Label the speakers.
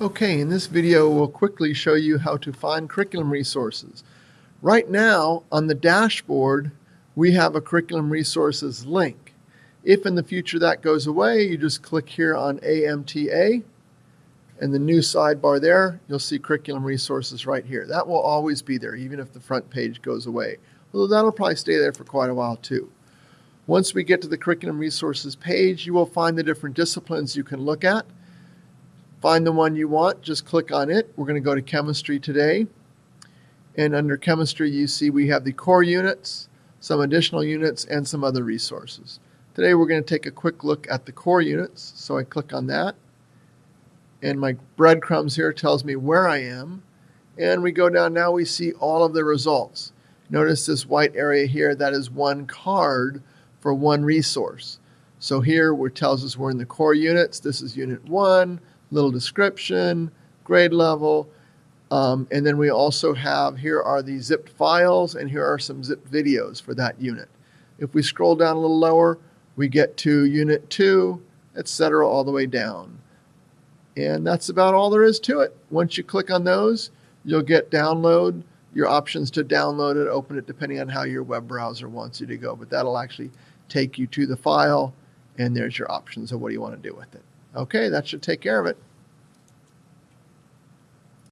Speaker 1: Okay, in this video we'll quickly show you how to find curriculum resources. Right now on the dashboard we have a curriculum resources link. If in the future that goes away you just click here on AMTA and the new sidebar there you'll see curriculum resources right here. That will always be there even if the front page goes away. Although that'll probably stay there for quite a while too. Once we get to the curriculum resources page you will find the different disciplines you can look at. Find the one you want, just click on it. We're going to go to chemistry today. And under chemistry, you see we have the core units, some additional units, and some other resources. Today we're going to take a quick look at the core units. So I click on that. And my breadcrumbs here tells me where I am. And we go down now, we see all of the results. Notice this white area here, that is one card for one resource. So here it tells us we're in the core units. This is unit one little description, grade level, um, and then we also have, here are the zipped files, and here are some zipped videos for that unit. If we scroll down a little lower, we get to unit 2, etc., all the way down. And that's about all there is to it. Once you click on those, you'll get download, your options to download it, open it, depending on how your web browser wants you to go. But that'll actually take you to the file, and there's your options of what do you want to do with it. Okay, that should take care of it.